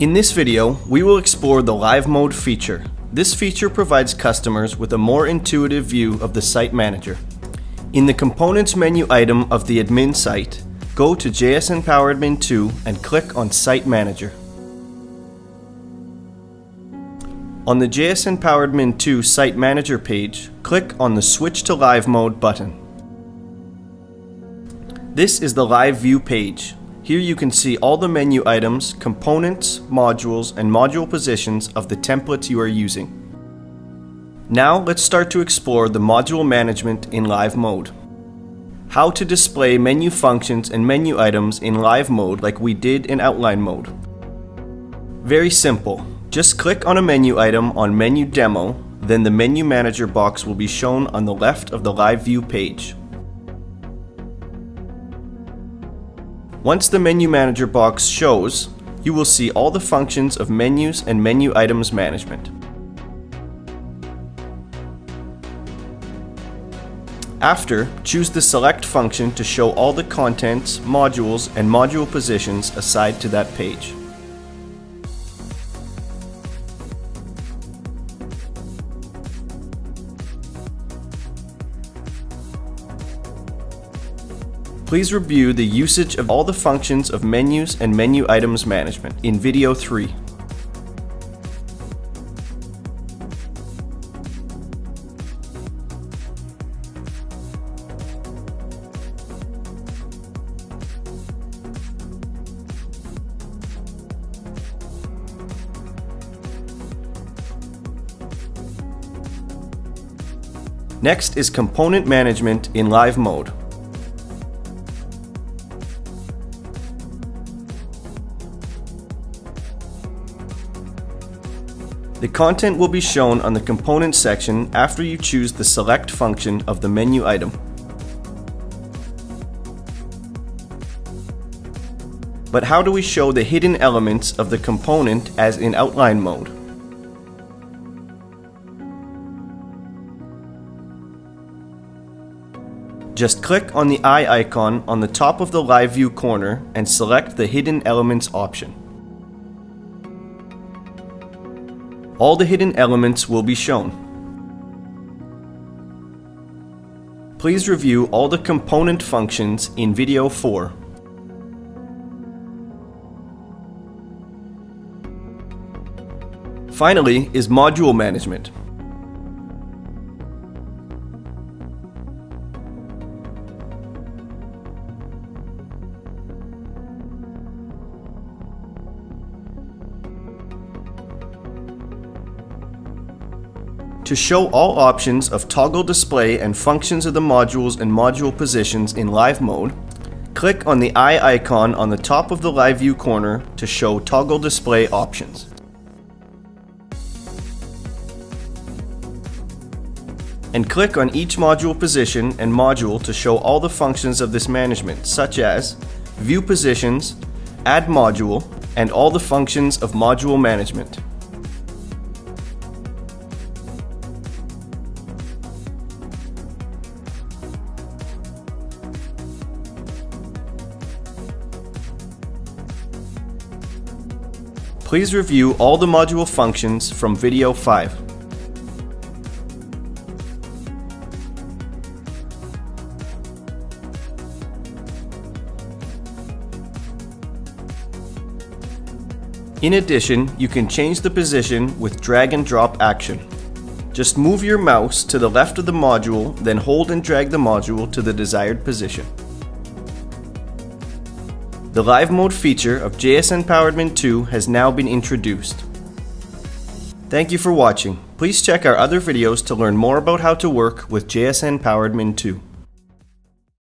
In this video, we will explore the Live Mode feature. This feature provides customers with a more intuitive view of the Site Manager. In the Components menu item of the admin site, go to JSN Power Admin 2 and click on Site Manager. On the JSN Power Admin 2 Site Manager page, click on the Switch to Live Mode button. This is the Live View page. Here you can see all the menu items, components, modules, and module positions of the templates you are using. Now let's start to explore the module management in live mode. How to display menu functions and menu items in live mode like we did in outline mode. Very simple. Just click on a menu item on menu demo, then the menu manager box will be shown on the left of the live view page. Once the Menu Manager box shows, you will see all the functions of menus and menu items management. After, choose the Select function to show all the contents, modules, and module positions assigned to that page. Please review the usage of all the functions of menus and menu items management in video 3. Next is component management in live mode. The content will be shown on the Components section after you choose the Select function of the menu item. But how do we show the hidden elements of the component as in outline mode? Just click on the eye icon on the top of the live view corner and select the Hidden Elements option. All the hidden elements will be shown. Please review all the component functions in video 4. Finally is module management. To show all options of toggle display and functions of the modules and module positions in live mode, click on the eye icon on the top of the live view corner to show toggle display options. And click on each module position and module to show all the functions of this management, such as view positions, add module, and all the functions of module management. Please review all the module functions from video 5. In addition, you can change the position with drag and drop action. Just move your mouse to the left of the module, then hold and drag the module to the desired position. The Live Mode feature of JSN PowerAdmin 2 has now been introduced. Thank you for watching. Please check our other videos to learn more about how to work with JSN PowerAdmin 2.